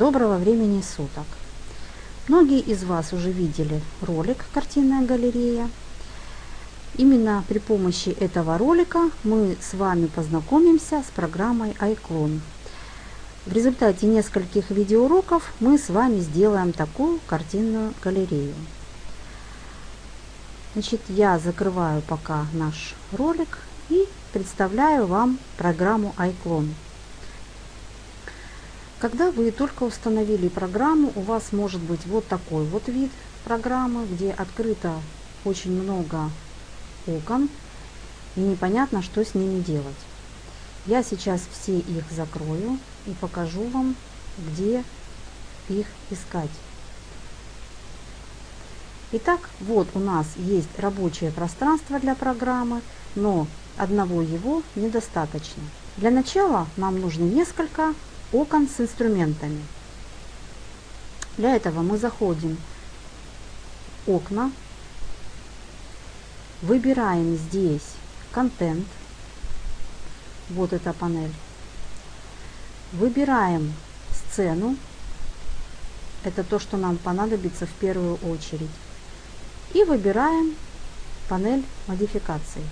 Доброго времени суток! Многие из вас уже видели ролик «Картинная галерея». Именно при помощи этого ролика мы с вами познакомимся с программой iClone. В результате нескольких видеоуроков мы с вами сделаем такую картинную галерею. Значит, я закрываю пока наш ролик и представляю вам программу iClone. Когда вы только установили программу, у вас может быть вот такой вот вид программы, где открыто очень много окон и непонятно, что с ними делать. Я сейчас все их закрою и покажу вам, где их искать. Итак, вот у нас есть рабочее пространство для программы, но одного его недостаточно. Для начала нам нужно несколько окон с инструментами. Для этого мы заходим в окна, выбираем здесь контент, вот эта панель, выбираем сцену, это то, что нам понадобится в первую очередь, и выбираем панель модификаций.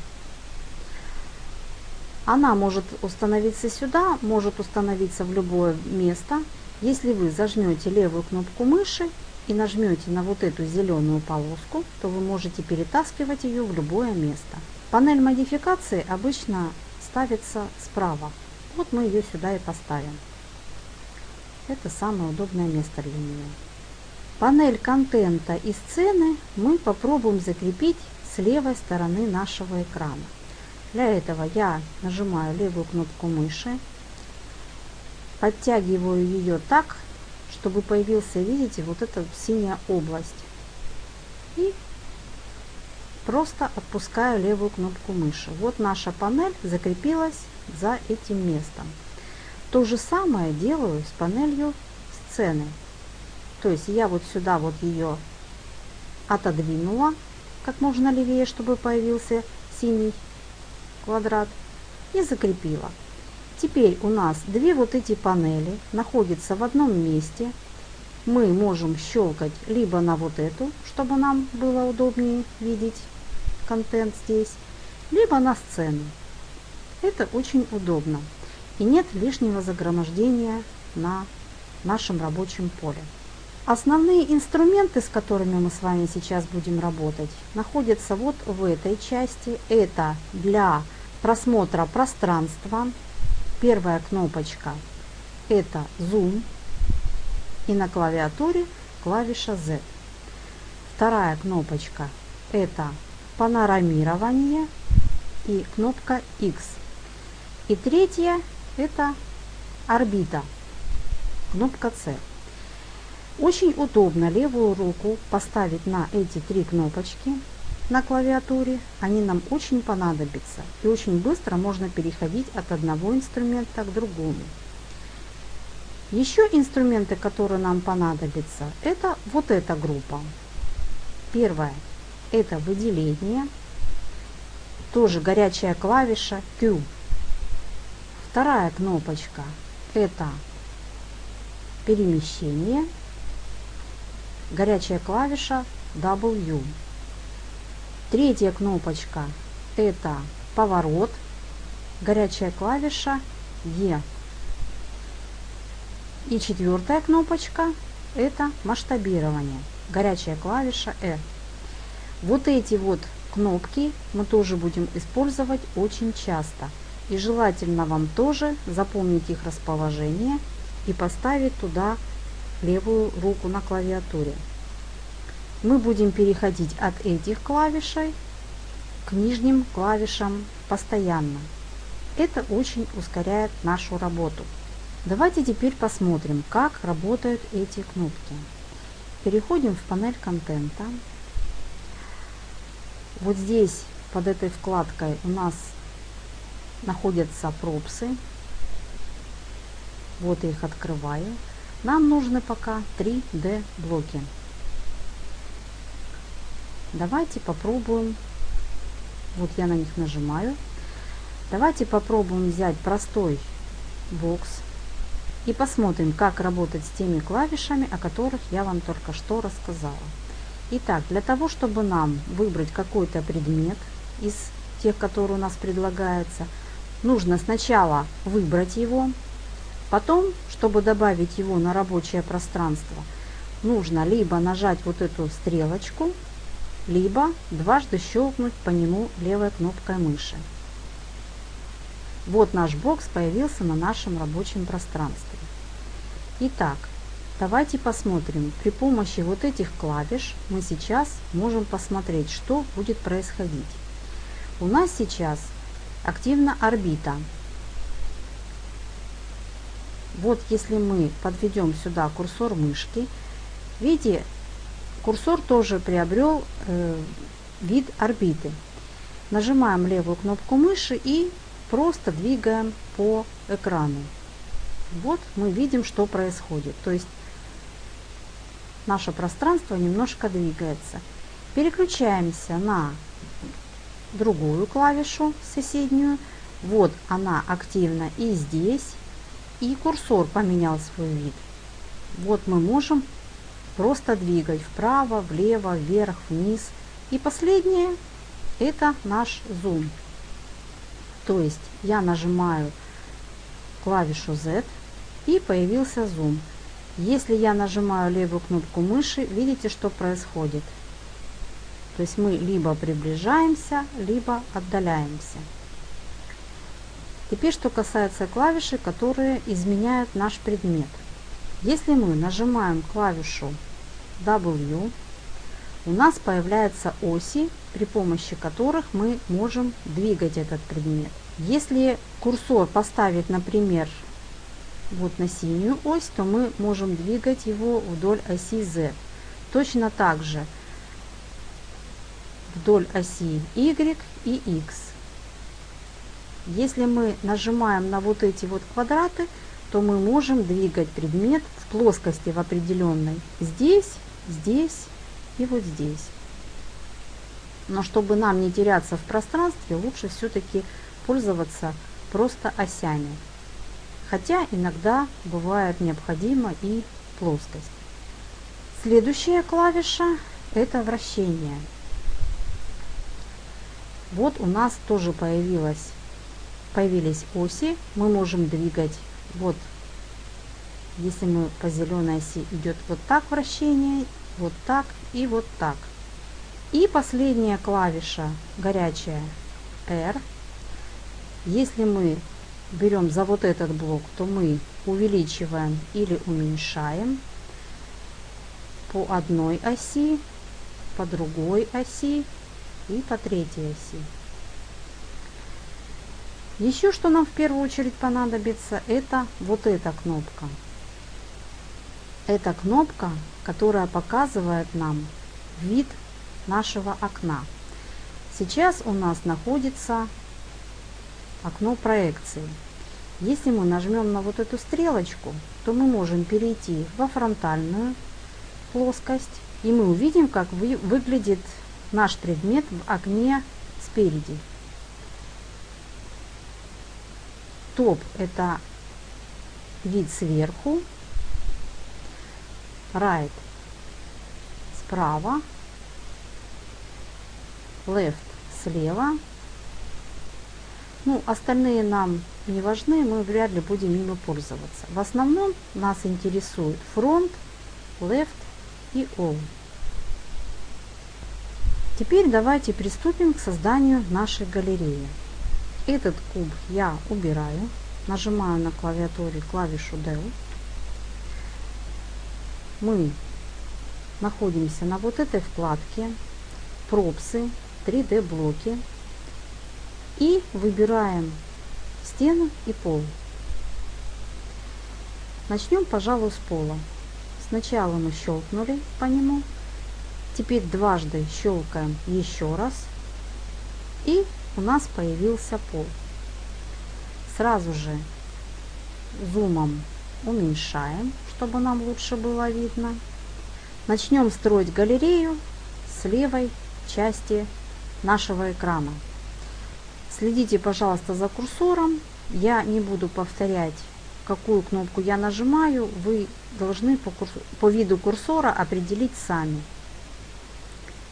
Она может установиться сюда, может установиться в любое место. Если вы зажмете левую кнопку мыши и нажмете на вот эту зеленую полоску, то вы можете перетаскивать ее в любое место. Панель модификации обычно ставится справа. Вот мы ее сюда и поставим. Это самое удобное место для нее. Панель контента и сцены мы попробуем закрепить с левой стороны нашего экрана. Для этого я нажимаю левую кнопку мыши, подтягиваю ее так, чтобы появился, видите, вот эта синяя область. И просто отпускаю левую кнопку мыши. Вот наша панель закрепилась за этим местом. То же самое делаю с панелью сцены. То есть я вот сюда вот ее отодвинула как можно левее, чтобы появился синий квадрат и закрепила. Теперь у нас две вот эти панели находятся в одном месте. Мы можем щелкать либо на вот эту, чтобы нам было удобнее видеть контент здесь, либо на сцену. Это очень удобно и нет лишнего загромождения на нашем рабочем поле. Основные инструменты, с которыми мы с вами сейчас будем работать, находятся вот в этой части. Это для просмотра пространства. Первая кнопочка это Zoom и на клавиатуре клавиша Z. Вторая кнопочка это панорамирование и кнопка X. И третья это орбита, кнопка C. Очень удобно левую руку поставить на эти три кнопочки на клавиатуре, они нам очень понадобятся. И очень быстро можно переходить от одного инструмента к другому. Еще инструменты, которые нам понадобятся, это вот эта группа. Первое – это выделение, тоже горячая клавиша Q. Вторая кнопочка – это перемещение, горячая клавиша W. Третья кнопочка это поворот, горячая клавиша E. И четвертая кнопочка это масштабирование, горячая клавиша E. Вот эти вот кнопки мы тоже будем использовать очень часто. И желательно вам тоже запомнить их расположение и поставить туда левую руку на клавиатуре мы будем переходить от этих клавишей к нижним клавишам постоянно. Это очень ускоряет нашу работу. Давайте теперь посмотрим, как работают эти кнопки. Переходим в панель контента. Вот здесь под этой вкладкой у нас находятся пропсы. Вот я их открываю. Нам нужны пока 3D блоки. Давайте попробуем, вот я на них нажимаю. Давайте попробуем взять простой бокс. и посмотрим, как работать с теми клавишами, о которых я вам только что рассказала. Итак, для того, чтобы нам выбрать какой-то предмет из тех, которые у нас предлагается, нужно сначала выбрать его, потом, чтобы добавить его на рабочее пространство, нужно либо нажать вот эту стрелочку, либо дважды щелкнуть по нему левой кнопкой мыши. Вот наш бокс появился на нашем рабочем пространстве. Итак, давайте посмотрим. При помощи вот этих клавиш мы сейчас можем посмотреть, что будет происходить. У нас сейчас активна орбита. Вот если мы подведем сюда курсор мышки, видите, курсор тоже приобрел э, вид орбиты. Нажимаем левую кнопку мыши и просто двигаем по экрану. Вот мы видим, что происходит. То есть наше пространство немножко двигается. Переключаемся на другую клавишу соседнюю. Вот она активна и здесь. И курсор поменял свой вид. Вот мы можем просто двигать вправо, влево, вверх, вниз. И последнее это наш зум. То есть я нажимаю клавишу Z и появился зум. Если я нажимаю левую кнопку мыши, видите, что происходит. То есть мы либо приближаемся, либо отдаляемся. Теперь, что касается клавиши, которые изменяют наш предмет. Если мы нажимаем клавишу W, у нас появляются оси, при помощи которых мы можем двигать этот предмет. Если курсор поставить, например, вот на синюю ось, то мы можем двигать его вдоль оси Z. Точно так же вдоль оси Y и X. Если мы нажимаем на вот эти вот квадраты, то мы можем двигать предмет в плоскости в определенной здесь, здесь и вот здесь. Но чтобы нам не теряться в пространстве, лучше все-таки пользоваться просто осями. Хотя иногда бывает необходима и плоскость. Следующая клавиша это вращение. Вот у нас тоже появилась, появились оси. Мы можем двигать вот если мы по зеленой оси идет вот так вращение, вот так и вот так. И последняя клавиша горячая R. Если мы берем за вот этот блок, то мы увеличиваем или уменьшаем по одной оси, по другой оси и по третьей оси. Еще что нам в первую очередь понадобится, это вот эта кнопка. Эта кнопка, которая показывает нам вид нашего окна. Сейчас у нас находится окно проекции. Если мы нажмем на вот эту стрелочку, то мы можем перейти во фронтальную плоскость, и мы увидим, как вы, выглядит наш предмет в окне спереди. Топ – это вид сверху, right – справа, left слева. Ну, остальные нам не важны, мы вряд ли будем ими пользоваться. В основном нас интересует фронт, left и all. Теперь давайте приступим к созданию нашей галереи. Этот куб я убираю, нажимаю на клавиатуре клавишу Del. Мы находимся на вот этой вкладке пропсы 3D блоки и выбираем стену и пол. Начнем, пожалуй, с пола. Сначала мы щелкнули по нему, теперь дважды щелкаем еще раз, и у нас появился пол. Сразу же зумом уменьшаем, чтобы нам лучше было видно. Начнем строить галерею с левой части нашего экрана. Следите, пожалуйста, за курсором. Я не буду повторять, какую кнопку я нажимаю, вы должны по, курс... по виду курсора определить сами.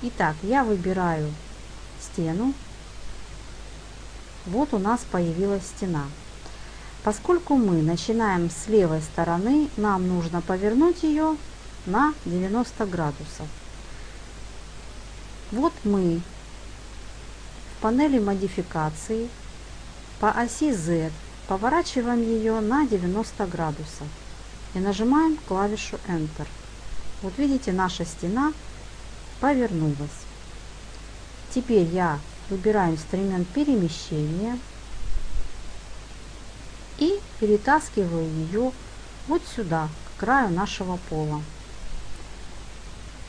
Итак, я выбираю стену. Вот у нас появилась стена. Поскольку мы начинаем с левой стороны, нам нужно повернуть ее на 90 градусов. Вот мы в панели модификации по оси Z поворачиваем ее на 90 градусов и нажимаем клавишу Enter. Вот видите, наша стена повернулась. Теперь я выбираю инструмент перемещения и перетаскиваю ее вот сюда, к краю нашего пола.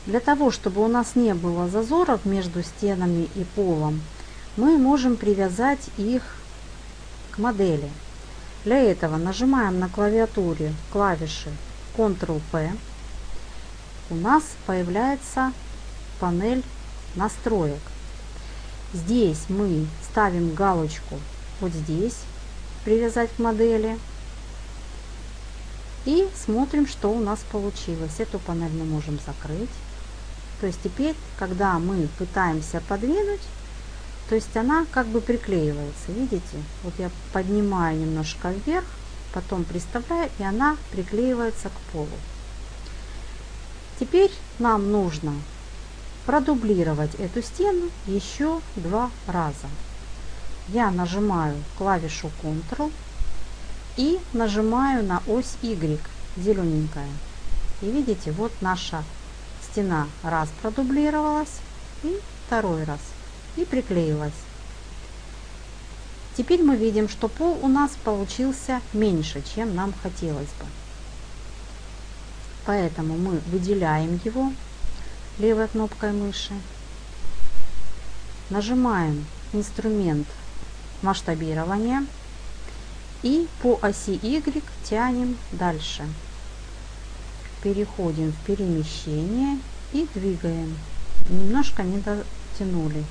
Для того, чтобы у нас не было зазоров между стенами и полом, мы можем привязать их к модели. Для этого нажимаем на клавиатуре клавиши Ctrl-P. У нас появляется панель настроек. Здесь мы ставим галочку вот здесь, привязать к модели. И смотрим, что у нас получилось. Эту панель мы можем закрыть. То есть теперь, когда мы пытаемся подвинуть, то есть она как бы приклеивается. Видите? Вот я поднимаю немножко вверх, потом приставляю, и она приклеивается к полу. Теперь нам нужно продублировать эту стену еще два раза. Я нажимаю клавишу Ctrl и нажимаю на ось Y, зелененькая. И видите, вот наша стена раз продублировалась и второй раз и приклеилась. Теперь мы видим, что пол у нас получился меньше, чем нам хотелось бы. Поэтому мы выделяем его левой кнопкой мыши, нажимаем инструмент масштабирования и по оси Y тянем дальше. Переходим в перемещение и двигаем. Немножко не дотянули.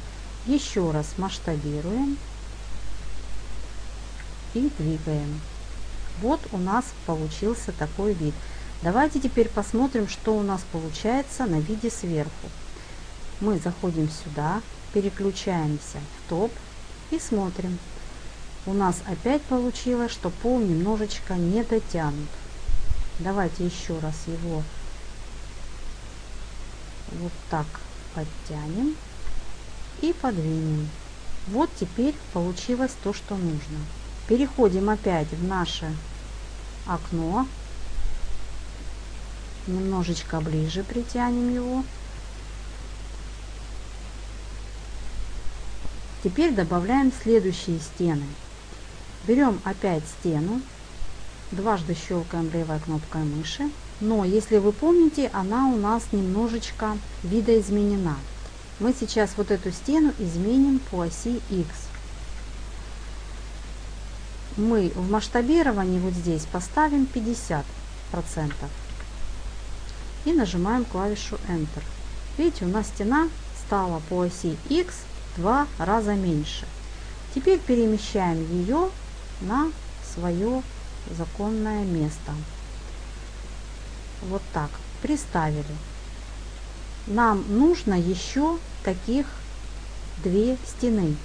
Еще раз масштабируем и двигаем. Вот у нас получился такой вид. Давайте теперь посмотрим, что у нас получается на виде сверху. Мы заходим сюда, переключаемся в топ и смотрим. У нас опять получилось, что пол немножечко не дотянут. Давайте еще раз его вот так подтянем и подвинем. Вот теперь получилось то, что нужно. Переходим опять в наше окно немножечко ближе притянем его. Теперь добавляем следующие стены. Берем опять стену, дважды щелкаем левой кнопкой мыши. Но, если вы помните, она у нас немножечко видоизменена. Мы сейчас вот эту стену изменим по оси X. Мы в масштабировании вот здесь поставим 50% и нажимаем клавишу Enter. Видите, у нас стена стала по оси X два раза меньше. Теперь перемещаем ее на свое законное место. Вот так. Приставили. Нам нужно еще таких две стены.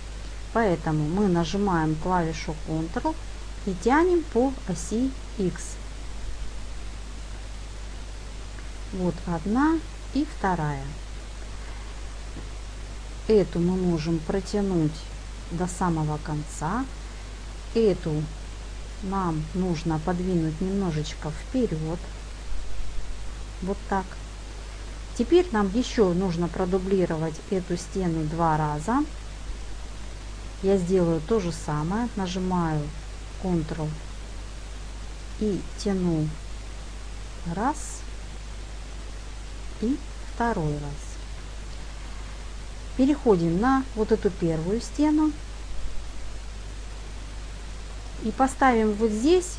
Поэтому мы нажимаем клавишу Ctrl и тянем по оси X. Вот одна и вторая. Эту мы можем протянуть до самого конца. Эту нам нужно подвинуть немножечко вперед. Вот так. Теперь нам еще нужно продублировать эту стену два раза. Я сделаю то же самое. Нажимаю Ctrl и тяну раз и второй раз. Переходим на вот эту первую стену и поставим вот здесь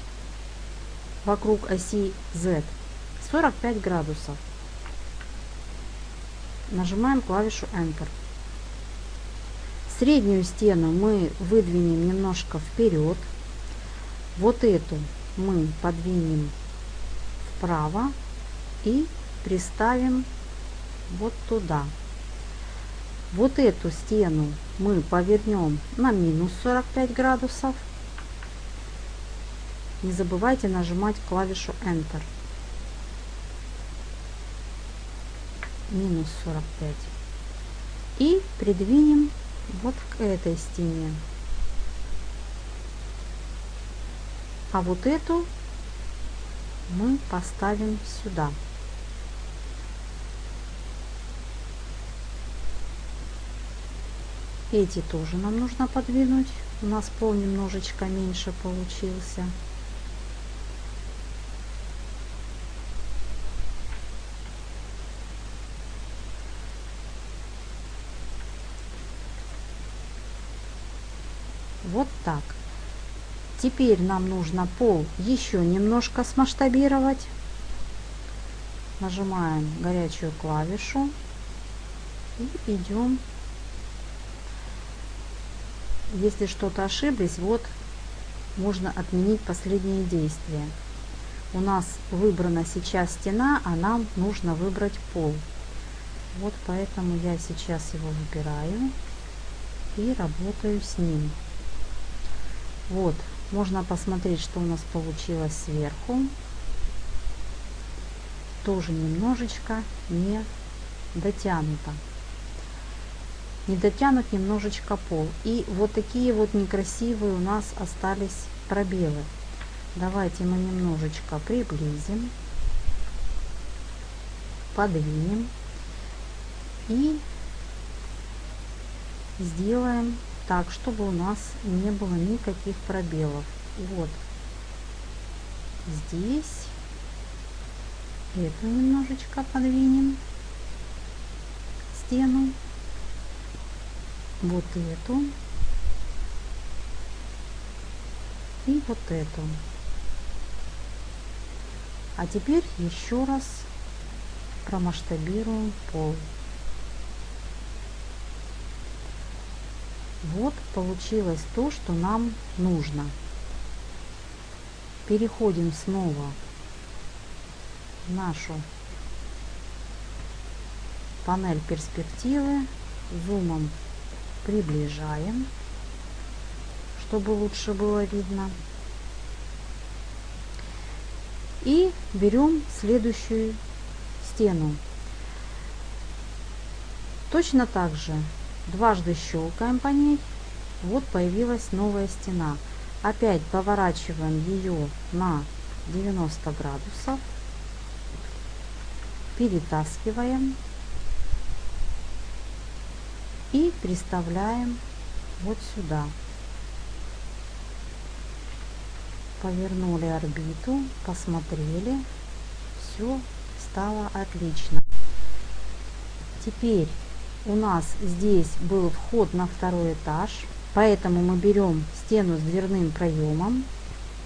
вокруг оси Z 45 градусов. Нажимаем клавишу Enter. Среднюю стену мы выдвинем немножко вперед. Вот эту мы подвинем вправо и приставим вот туда. Вот эту стену мы повернем на минус 45 градусов. Не забывайте нажимать клавишу Enter. Минус 45. И придвинем вот к этой стене. А вот эту мы поставим сюда. Эти тоже нам нужно подвинуть. У нас пол немножечко меньше получился. Вот так. Теперь нам нужно пол еще немножко смасштабировать. Нажимаем горячую клавишу и идем если что-то ошиблись, вот можно отменить последние действия. У нас выбрана сейчас стена, а нам нужно выбрать пол. Вот поэтому я сейчас его выбираю и работаю с ним. Вот, можно посмотреть, что у нас получилось сверху. Тоже немножечко не дотянуто не дотянут немножечко пол. И вот такие вот некрасивые у нас остались пробелы. Давайте мы немножечко приблизим, подвинем и сделаем так, чтобы у нас не было никаких пробелов. Вот здесь эту немножечко подвинем стену вот эту и вот эту. А теперь еще раз промасштабируем пол. Вот получилось то, что нам нужно. Переходим снова в нашу панель перспективы, зумом приближаем, чтобы лучше было видно. И берем следующую стену. Точно так же дважды щелкаем по ней. Вот появилась новая стена. Опять поворачиваем ее на 90 градусов. Перетаскиваем и приставляем вот сюда. Повернули орбиту, посмотрели, все стало отлично. Теперь у нас здесь был вход на второй этаж, поэтому мы берем стену с дверным проемом,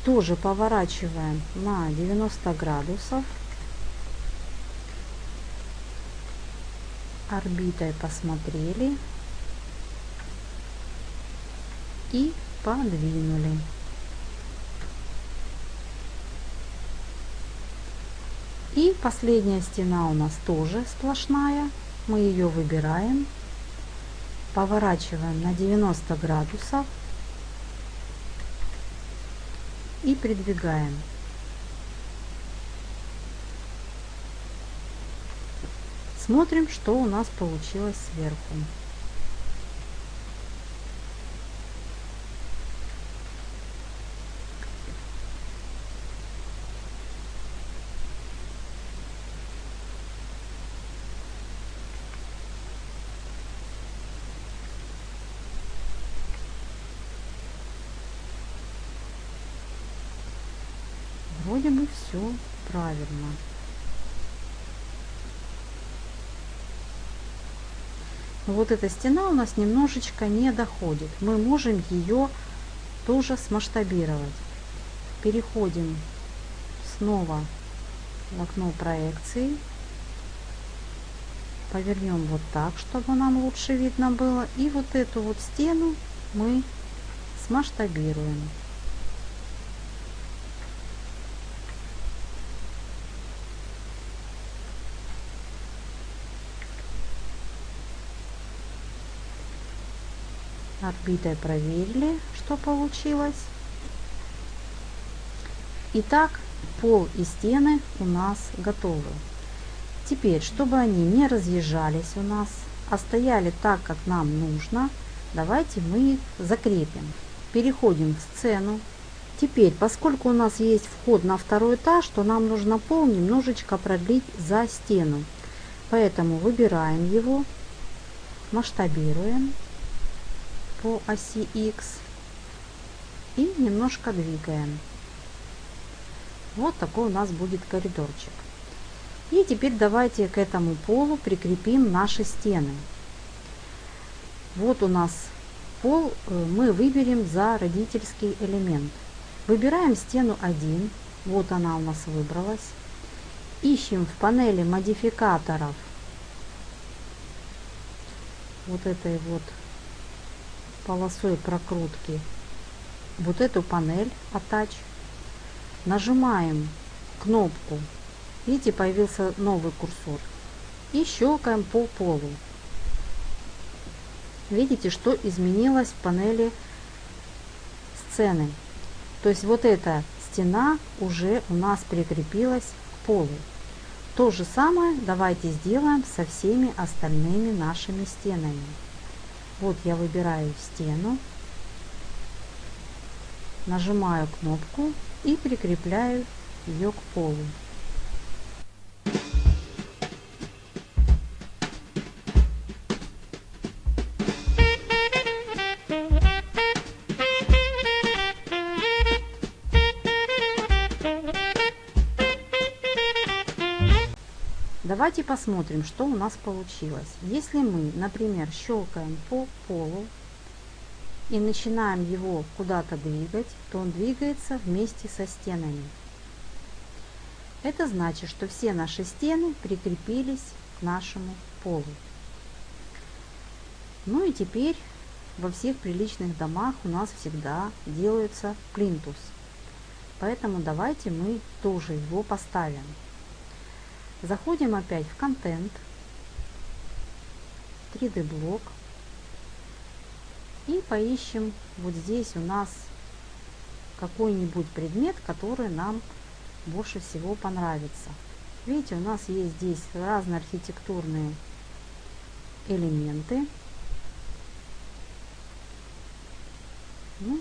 тоже поворачиваем на 90 градусов, орбитой посмотрели, и подвинули. И последняя стена у нас тоже сплошная. Мы ее выбираем, поворачиваем на 90 градусов и придвигаем. Смотрим, что у нас получилось сверху. Вроде бы все правильно. Но вот эта стена у нас немножечко не доходит. Мы можем ее тоже смасштабировать. Переходим снова в окно проекции. Повернем вот так, чтобы нам лучше видно было. И вот эту вот стену мы смасштабируем. Орбитой проверили, что получилось. Итак, пол и стены у нас готовы. Теперь, чтобы они не разъезжались у нас, а стояли так, как нам нужно, давайте мы их закрепим. Переходим в сцену. Теперь, поскольку у нас есть вход на второй этаж, то нам нужно пол немножечко продлить за стену. Поэтому выбираем его, масштабируем по оси X и немножко двигаем. Вот такой у нас будет коридорчик. И теперь давайте к этому полу прикрепим наши стены. Вот у нас пол э, мы выберем за родительский элемент. Выбираем стену 1. Вот она у нас выбралась. Ищем в панели модификаторов вот этой вот полосой прокрутки вот эту панель Attach. Нажимаем кнопку Видите, появился новый курсор. И щелкаем по полу. Видите, что изменилось в панели сцены. То есть вот эта стена уже у нас прикрепилась к полу. То же самое давайте сделаем со всеми остальными нашими стенами. Вот я выбираю стену, нажимаю кнопку и прикрепляю ее к полу. Давайте посмотрим, что у нас получилось. Если мы, например, щелкаем по полу и начинаем его куда-то двигать, то он двигается вместе со стенами. Это значит, что все наши стены прикрепились к нашему полу. Ну и теперь во всех приличных домах у нас всегда делается плинтус. Поэтому давайте мы тоже его поставим. Заходим опять в контент, 3D блок и поищем вот здесь у нас какой-нибудь предмет, который нам больше всего понравится. Видите, у нас есть здесь разные архитектурные элементы. Ну,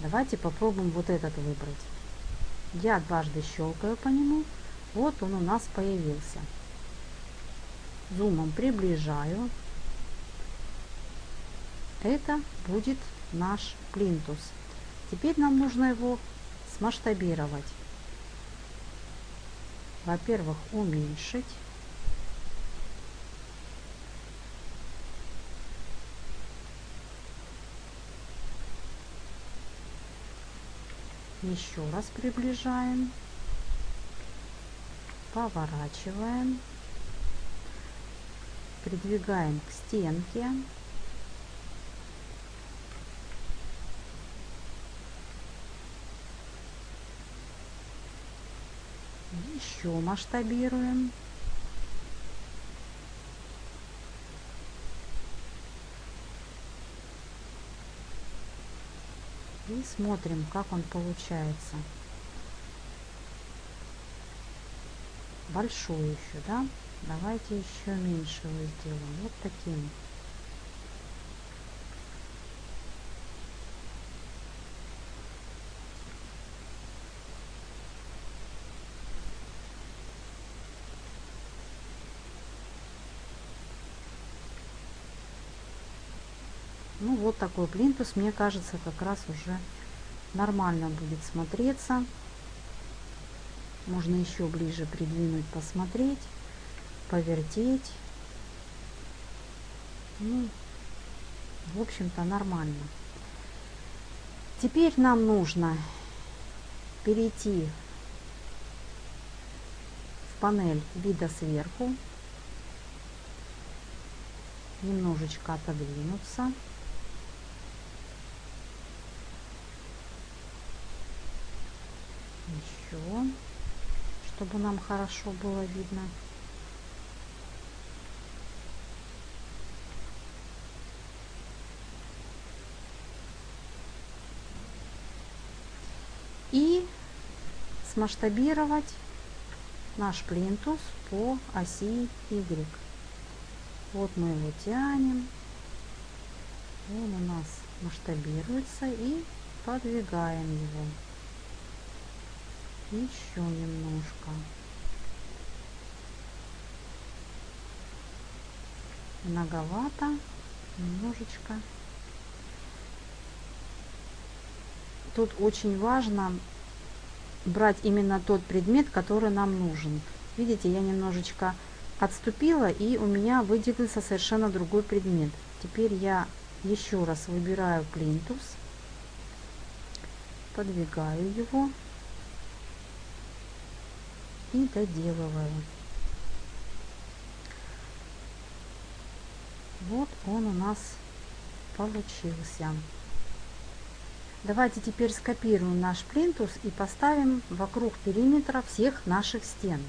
давайте попробуем вот этот выбрать. Я дважды щелкаю по нему. Вот он у нас появился. Зумом приближаю. Это будет наш плинтус. Теперь нам нужно его смасштабировать. Во-первых, уменьшить. Еще раз приближаем. Поворачиваем. Придвигаем к стенке. Еще масштабируем. И смотрим, как он получается. Большой еще, да? Давайте еще меньше его сделаем. Вот таким. Ну вот такой плинтус, мне кажется, как раз уже нормально будет смотреться. Можно еще ближе придвинуть, посмотреть, повертеть. Ну, в общем-то, нормально. Теперь нам нужно перейти в панель вида сверху, немножечко отодвинуться. все чтобы нам хорошо было видно и смасштабировать наш плинтус по оси Y. Вот мы его тянем, он у нас масштабируется и подвигаем его. Еще немножко. Многовато. Немножечко. Тут очень важно брать именно тот предмет, который нам нужен. Видите, я немножечко отступила и у меня выделился совершенно другой предмет. Теперь я еще раз выбираю плинтус, подвигаю его и доделываю. Вот он у нас получился. Давайте теперь скопируем наш плинтус и поставим вокруг периметра всех наших стен.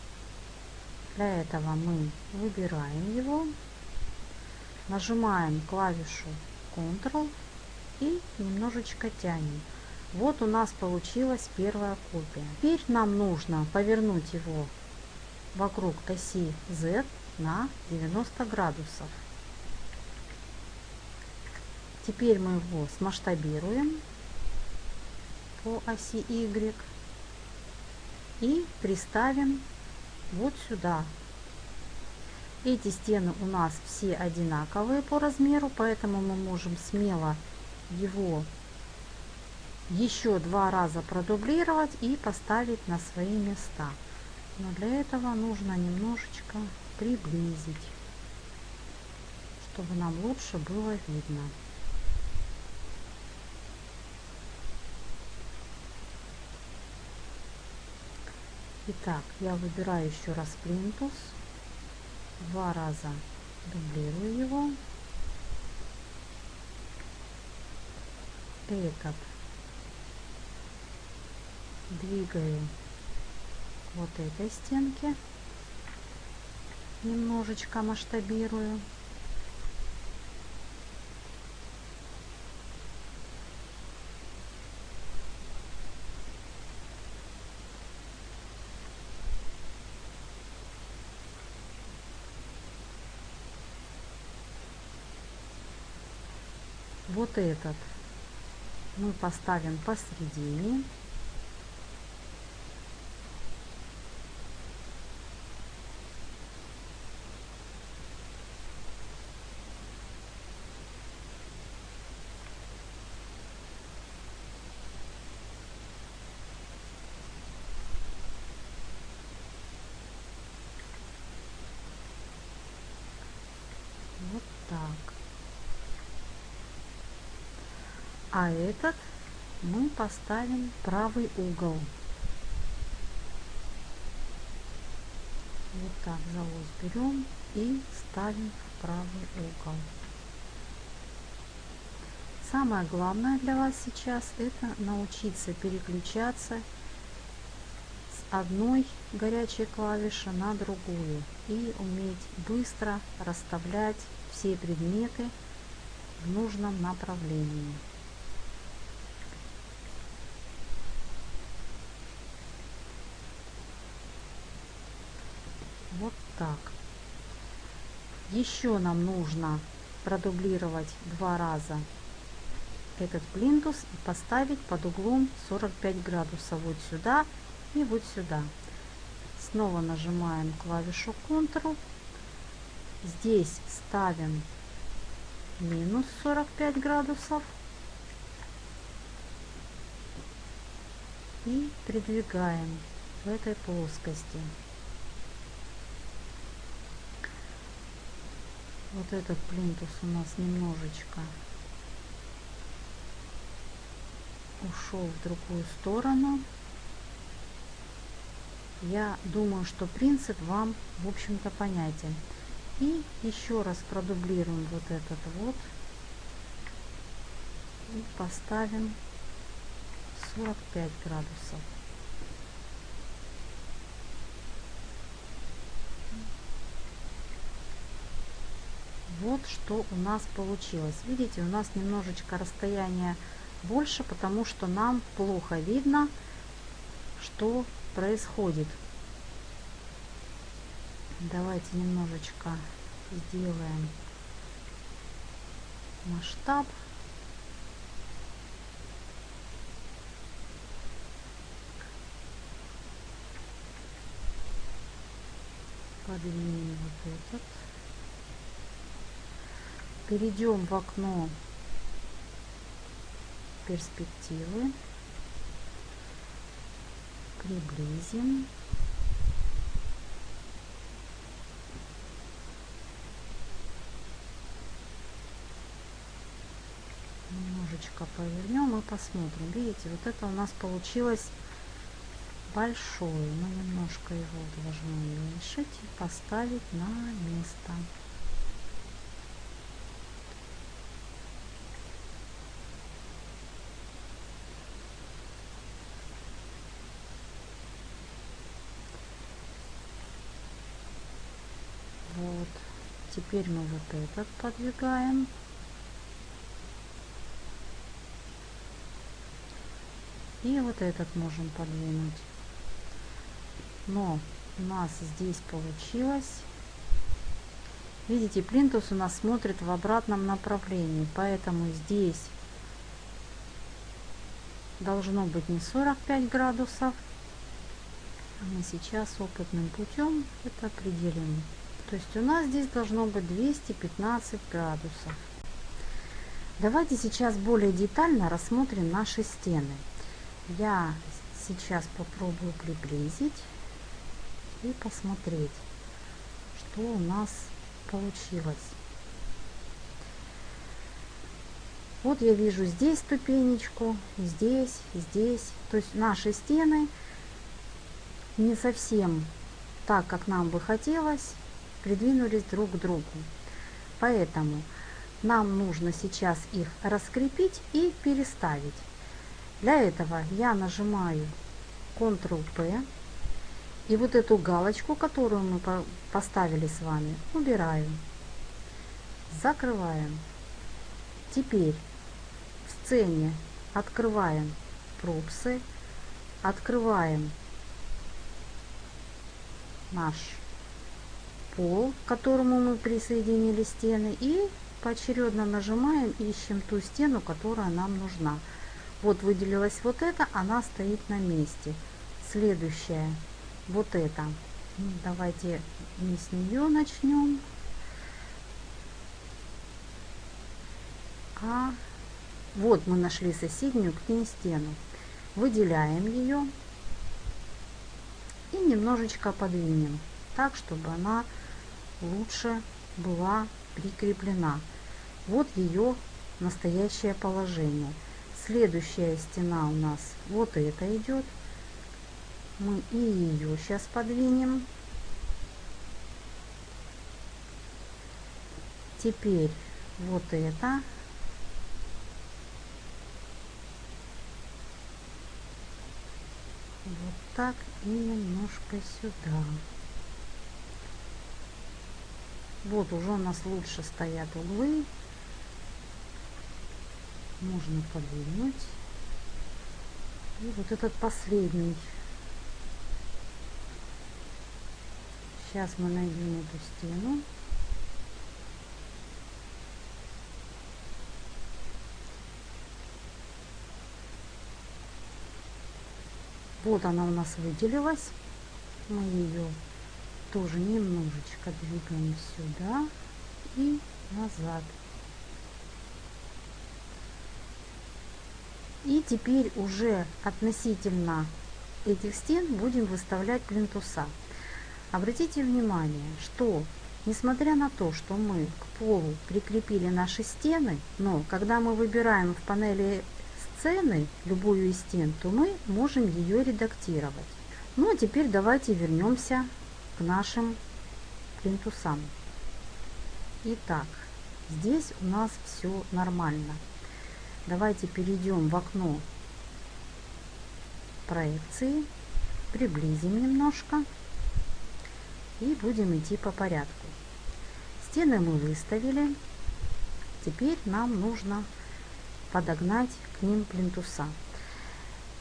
Для этого мы выбираем его, нажимаем клавишу Ctrl и немножечко тянем. Вот у нас получилась первая копия. Теперь нам нужно повернуть его вокруг оси Z на 90 градусов. Теперь мы его смасштабируем по оси Y и приставим вот сюда. Эти стены у нас все одинаковые по размеру, поэтому мы можем смело его еще два раза продублировать и поставить на свои места. Но для этого нужно немножечко приблизить, чтобы нам лучше было видно. Итак, я выбираю еще раз плинтус, два раза дублирую его. Этот двигаю вот этой стенке, немножечко масштабирую. вот этот мы поставим посередине. Вот так. А этот мы поставим правый угол. Вот так за ось берем и ставим в правый угол. Самое главное для вас сейчас это научиться переключаться с одной горячей клавиши на другую и уметь быстро расставлять все предметы в нужном направлении. Вот так. Еще нам нужно продублировать два раза этот плинтус и поставить под углом 45 градусов вот сюда и вот сюда. Снова нажимаем клавишу Ctrl. Здесь ставим минус 45 градусов и придвигаем в этой плоскости. Вот этот плинтус у нас немножечко ушел в другую сторону. Я думаю, что принцип вам, в общем-то, понятен. И еще раз продублируем вот этот вот. И поставим 45 градусов. Вот что у нас получилось. Видите, у нас немножечко расстояние больше, потому что нам плохо видно, что происходит. Давайте немножечко сделаем масштаб. Подвинем вот этот. Перейдем в окно перспективы. Приблизим. Немножечко повернем и посмотрим. Видите, вот это у нас получилось большой. Мы немножко его должны уменьшить и поставить на место. Вот. Теперь мы вот этот подвигаем. И вот этот можем подвинуть. Но у нас здесь получилось. Видите, плинтус у нас смотрит в обратном направлении. Поэтому здесь должно быть не 45 градусов. А мы сейчас опытным путем это определим. То есть у нас здесь должно быть 215 градусов. Давайте сейчас более детально рассмотрим наши стены. Я сейчас попробую приблизить и посмотреть, что у нас получилось. Вот я вижу здесь ступенечку, здесь, здесь. То есть наши стены не совсем так, как нам бы хотелось придвинулись друг к другу. Поэтому нам нужно сейчас их раскрепить и переставить. Для этого я нажимаю Ctrl-P и вот эту галочку, которую мы поставили с вами, убираем. Закрываем. Теперь в сцене открываем пропсы, открываем наш пол, к которому мы присоединили стены, и поочередно нажимаем, ищем ту стену, которая нам нужна. Вот выделилась вот эта, она стоит на месте. Следующая, вот эта. Ну, давайте не с нее начнем, а вот мы нашли соседнюю к ней стену. Выделяем ее и немножечко подвинем так, чтобы она лучше была прикреплена. Вот ее настоящее положение. Следующая стена у нас вот это идет. Мы и ее сейчас подвинем. Теперь вот это. Вот так и немножко сюда. Вот уже у нас лучше стоят углы. Можно подвинуть. И вот этот последний. Сейчас мы найдем эту стену. Вот она у нас выделилась. Мы ее тоже немножечко двигаем сюда и назад. И теперь уже относительно этих стен будем выставлять плинтуса. Обратите внимание, что несмотря на то, что мы к полу прикрепили наши стены, но когда мы выбираем в панели сцены любую из стен, то мы можем ее редактировать. Ну а теперь давайте вернемся нашим плинтусам. Итак, здесь у нас все нормально. Давайте перейдем в окно проекции, приблизим немножко и будем идти по порядку. Стены мы выставили. Теперь нам нужно подогнать к ним плинтуса.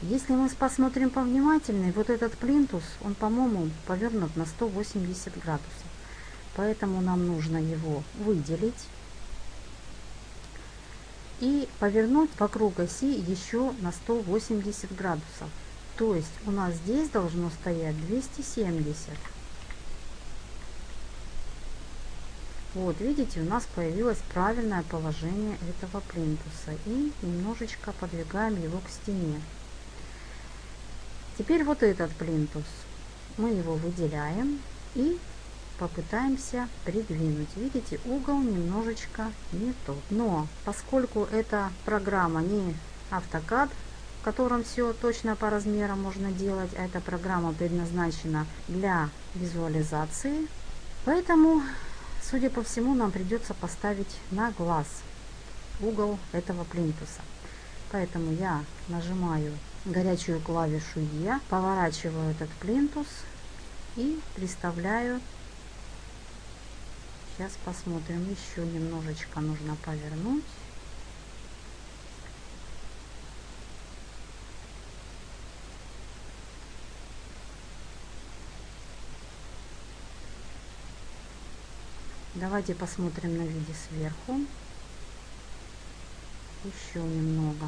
Если мы посмотрим повнимательнее, вот этот плинтус, он, по-моему, повернут на 180 градусов. Поэтому нам нужно его выделить и повернуть вокруг оси еще на 180 градусов. То есть у нас здесь должно стоять 270. Вот, видите, у нас появилось правильное положение этого плинтуса. И немножечко подвигаем его к стене. Теперь вот этот плинтус. Мы его выделяем и попытаемся придвинуть. Видите, угол немножечко не тот. Но поскольку эта программа не автокад, в котором все точно по размерам можно делать, а эта программа предназначена для визуализации, поэтому, судя по всему, нам придется поставить на глаз угол этого плинтуса. Поэтому я нажимаю горячую клавишу Е, поворачиваю этот плинтус и приставляю Сейчас посмотрим, еще немножечко нужно повернуть. Давайте посмотрим на виде сверху. Еще немного.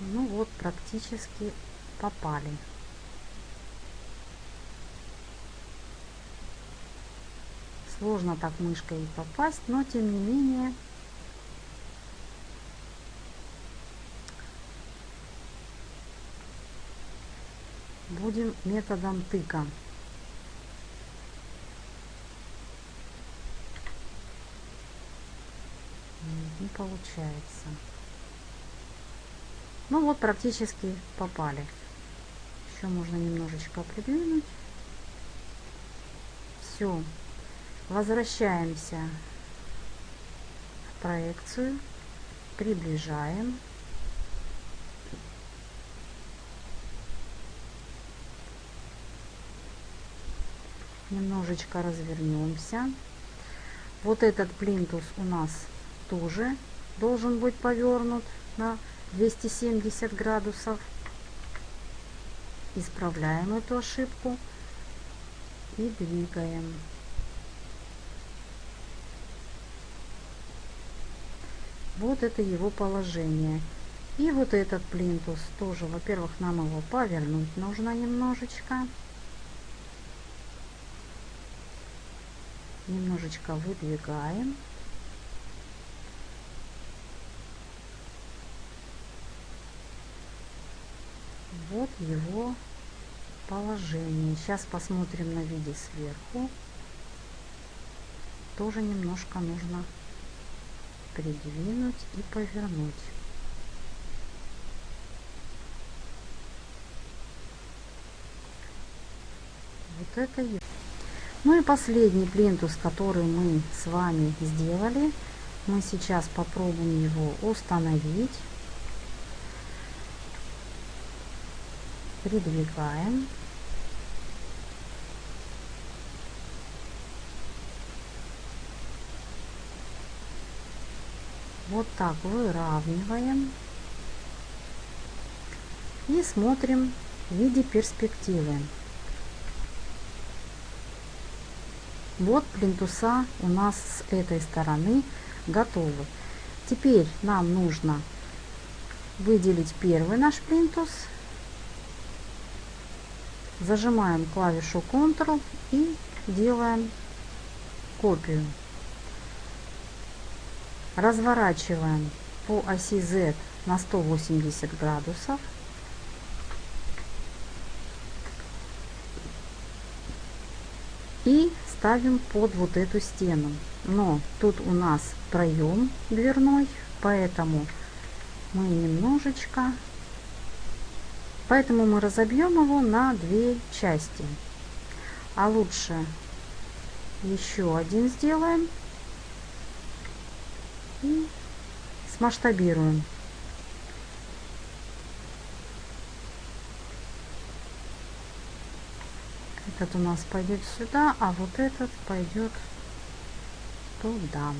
Ну вот, практически попали. Сложно так мышкой попасть, но тем не менее будем методом тыка. Не получается. Ну вот практически попали. Еще можно немножечко придвинуть. Все. Возвращаемся в проекцию. Приближаем. Немножечко развернемся. Вот этот плинтус у нас тоже должен быть повернут на 270 градусов. Исправляем эту ошибку и двигаем. Вот это его положение. И вот этот плинтус тоже, во-первых, нам его повернуть нужно немножечко. Немножечко выдвигаем. Вот его положение. Сейчас посмотрим на виде сверху. Тоже немножко нужно придвинуть и повернуть. Вот это и... Ну и последний плинтус, который мы с вами сделали. Мы сейчас попробуем его установить. Придвигаем. Вот так выравниваем. И смотрим в виде перспективы. Вот плинтуса у нас с этой стороны готовы. Теперь нам нужно выделить первый наш плинтус Зажимаем клавишу Ctrl и делаем копию. Разворачиваем по оси Z на 180 градусов. И ставим под вот эту стену. Но тут у нас проем дверной, поэтому мы немножечко Поэтому мы разобьем его на две части. А лучше еще один сделаем и смасштабируем. Этот у нас пойдет сюда, а вот этот пойдет туда.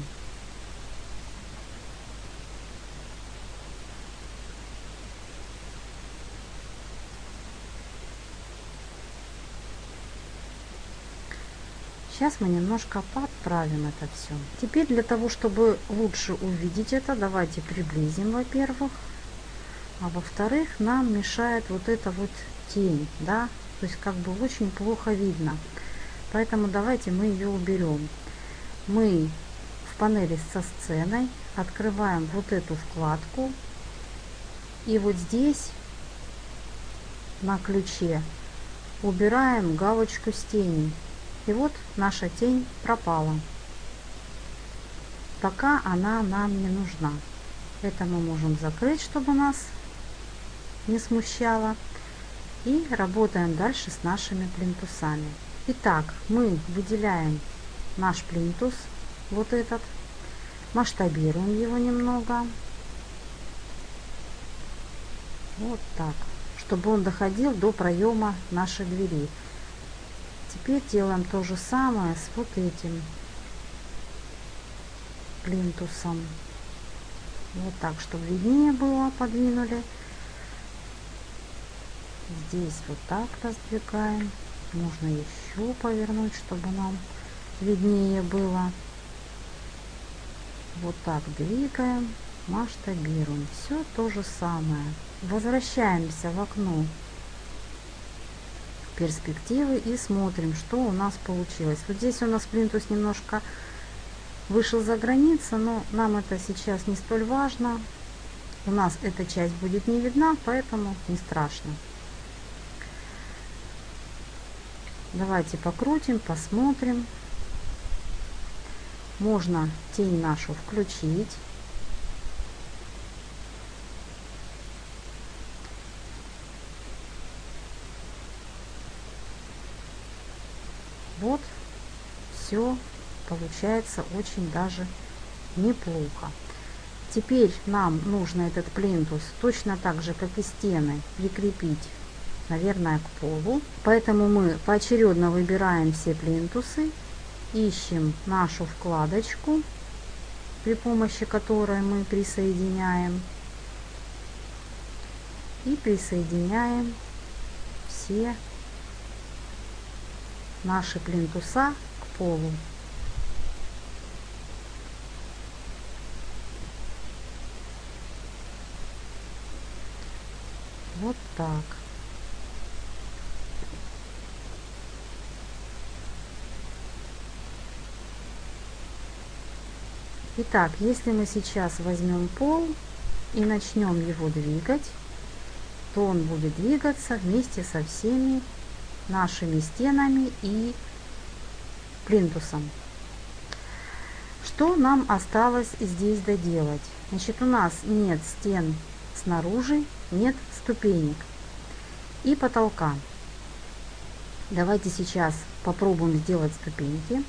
Сейчас мы немножко подправим это все. Теперь для того, чтобы лучше увидеть это, давайте приблизим, во-первых. А во-вторых, нам мешает вот эта вот тень, да, то есть как бы очень плохо видно. Поэтому давайте мы ее уберем. Мы в панели со сценой открываем вот эту вкладку. И вот здесь на ключе убираем галочку с тенью. И вот наша тень пропала. Пока она нам не нужна. Это мы можем закрыть, чтобы нас не смущало. И работаем дальше с нашими плинтусами. Итак, мы выделяем наш плинтус, вот этот, масштабируем его немного. Вот так, чтобы он доходил до проема нашей двери. Теперь делаем то же самое с вот этим плинтусом. Вот так, чтобы виднее было, подвинули. Здесь вот так раздвигаем. Можно еще повернуть, чтобы нам виднее было. Вот так двигаем, масштабируем. Все то же самое. Возвращаемся в окно перспективы и смотрим, что у нас получилось. Вот здесь у нас плинтус немножко вышел за границу, но нам это сейчас не столь важно. У нас эта часть будет не видна, поэтому не страшно. Давайте покрутим, посмотрим. Можно тень нашу включить. Вот все получается очень даже неплохо. Теперь нам нужно этот плинтус точно так же, как и стены, прикрепить, наверное, к полу. Поэтому мы поочередно выбираем все плинтусы, ищем нашу вкладочку, при помощи которой мы присоединяем. И присоединяем все наши плинтуса к полу. Вот так. Итак, если мы сейчас возьмем пол и начнем его двигать, то он будет двигаться вместе со всеми нашими стенами и плинтусом. Что нам осталось здесь доделать? Значит, у нас нет стен снаружи, нет ступенек и потолка. Давайте сейчас попробуем сделать ступеньки.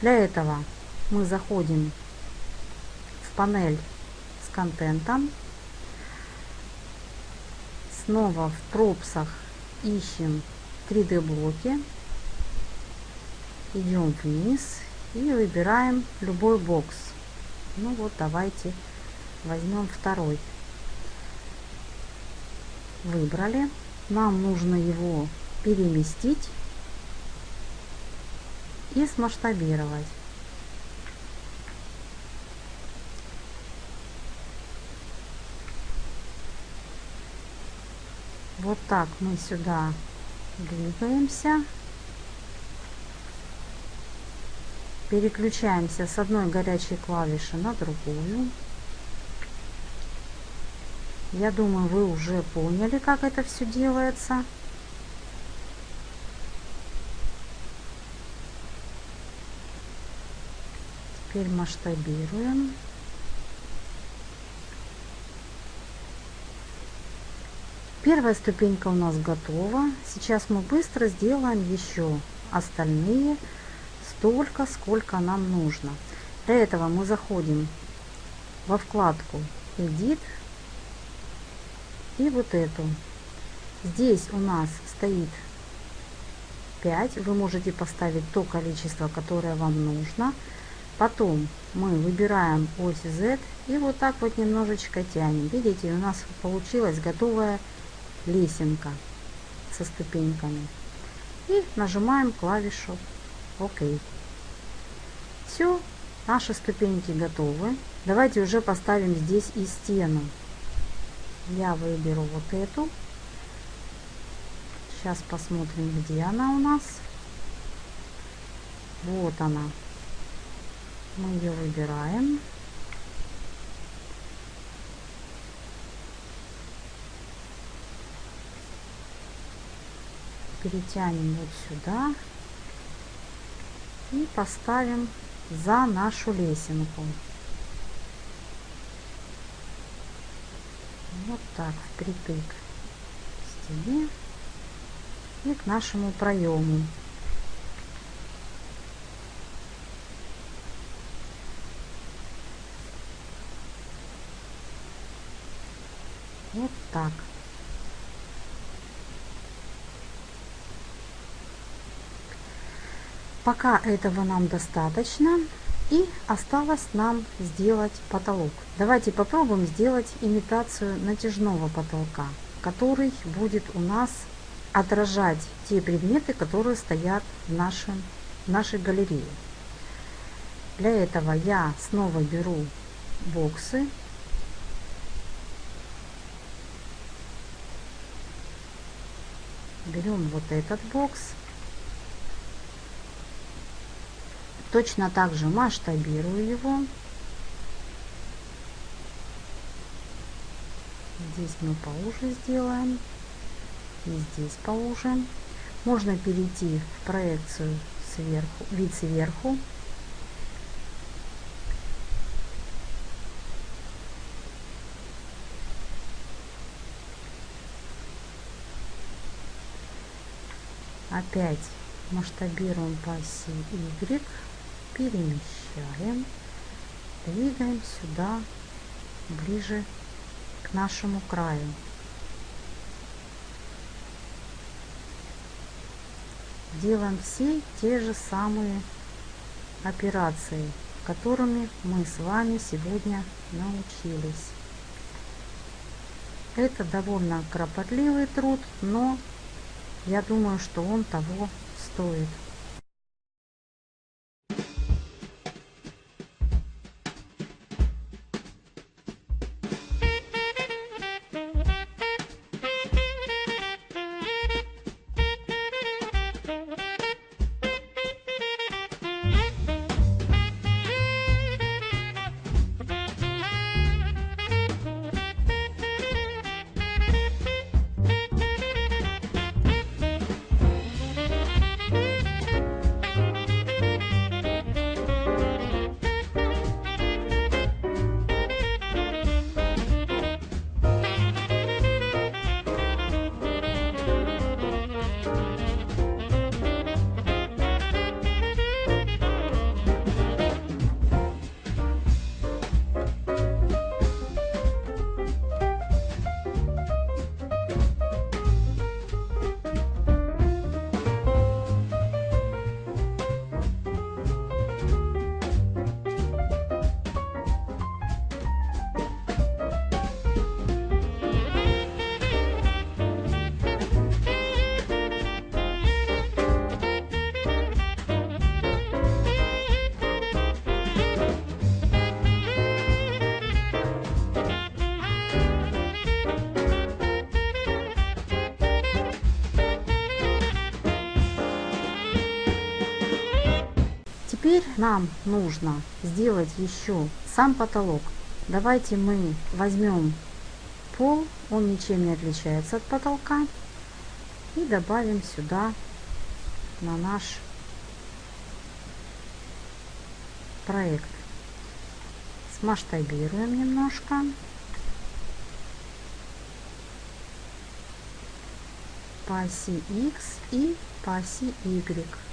Для этого мы заходим в панель с контентом. Снова в пропсах ищем 3D блоки, идем вниз и выбираем любой бокс. Ну вот давайте возьмем второй. Выбрали. Нам нужно его переместить и смасштабировать. Вот так мы сюда двигаемся. Переключаемся с одной горячей клавиши на другую. Я думаю, вы уже поняли, как это все делается. Теперь масштабируем. Первая ступенька у нас готова. Сейчас мы быстро сделаем еще остальные столько, сколько нам нужно. Для этого мы заходим во вкладку Edit и вот эту. Здесь у нас стоит 5. Вы можете поставить то количество, которое вам нужно. Потом мы выбираем ось Z и вот так вот немножечко тянем. Видите, у нас получилась готовая лесенка со ступеньками. И нажимаем клавишу ОК. Все, наши ступеньки готовы. Давайте уже поставим здесь и стену. Я выберу вот эту. Сейчас посмотрим, где она у нас. Вот она. Мы ее выбираем. Перетянем вот сюда и поставим за нашу лесенку. Вот так, впритык к стене и к нашему проему. Вот так. Пока этого нам достаточно. И осталось нам сделать потолок. Давайте попробуем сделать имитацию натяжного потолка, который будет у нас отражать те предметы, которые стоят в, нашем, в нашей галерее. Для этого я снова беру боксы. Берем вот этот бокс Точно так же масштабирую его. Здесь мы поуже сделаем. И здесь поуже. Можно перейти в проекцию сверху, вид сверху. Опять масштабируем по оси Y перемещаем, двигаем сюда, ближе к нашему краю. Делаем все те же самые операции, которыми мы с вами сегодня научились. Это довольно кропотливый труд, но я думаю, что он того стоит. Теперь нам нужно сделать еще сам потолок. Давайте мы возьмем пол, он ничем не отличается от потолка, и добавим сюда на наш проект. Смасштабируем немножко. по оси X и по оси Y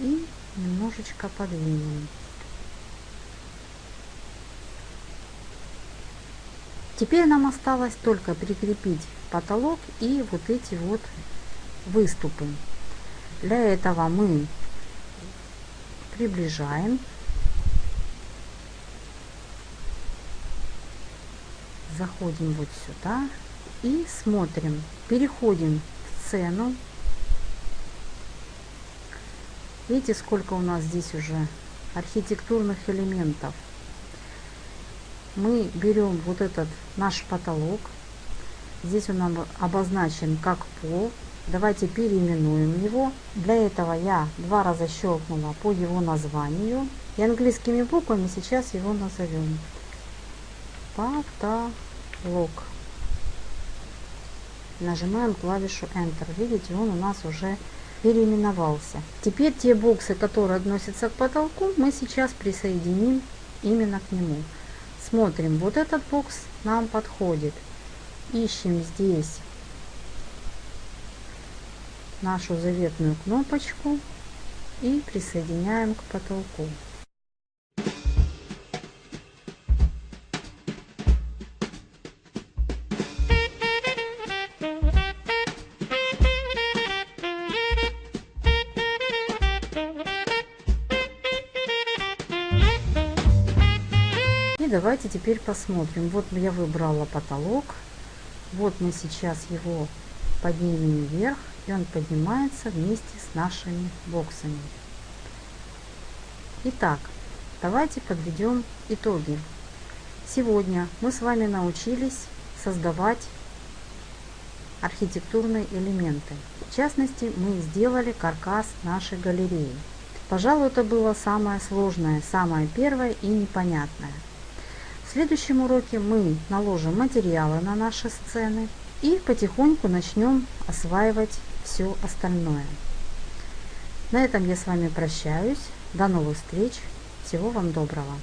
и немножечко подвинем. Теперь нам осталось только прикрепить потолок и вот эти вот выступы. Для этого мы приближаем, заходим вот сюда и смотрим, переходим в сцену. Видите, сколько у нас здесь уже архитектурных элементов. Мы берем вот этот наш потолок. Здесь он обозначен как пол. Давайте переименуем его. Для этого я два раза щелкнула по его названию. И английскими буквами сейчас его назовем. Потолок. Нажимаем клавишу Enter. Видите, он у нас уже переименовался. Теперь те боксы, которые относятся к потолку, мы сейчас присоединим именно к нему. Смотрим, вот этот бокс нам подходит. Ищем здесь нашу заветную кнопочку и присоединяем к потолку. Теперь посмотрим. Вот я выбрала потолок. Вот мы сейчас его поднимем вверх и он поднимается вместе с нашими боксами. Итак, давайте подведем итоги. Сегодня мы с вами научились создавать архитектурные элементы. В частности, мы сделали каркас нашей галереи. Пожалуй, это было самое сложное, самое первое и непонятное. В следующем уроке мы наложим материалы на наши сцены и потихоньку начнем осваивать все остальное. На этом я с вами прощаюсь. До новых встреч. Всего вам доброго.